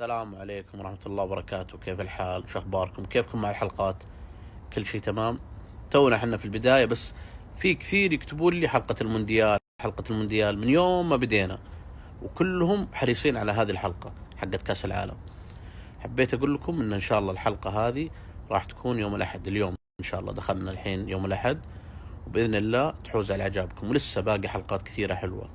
السلام عليكم ورحمة الله وبركاته. كيف الحال؟ شو أخباركم؟ كيفكم مع الحلقات؟ كل شيء تمام؟ تونا إحنا في البداية بس في كثير يكتبون لي حلقة المونديال حلقة المونديال من يوم ما بدينا وكلهم حريصين على هذه الحلقة حقت كأس العالم. حبيت أقول لكم إن إن شاء الله الحلقة هذه راح تكون يوم الأحد اليوم إن شاء الله دخلنا الحين يوم الأحد وبإذن الله تحوز على إعجابكم ولسه باقي حلقات كثيرة حلوة.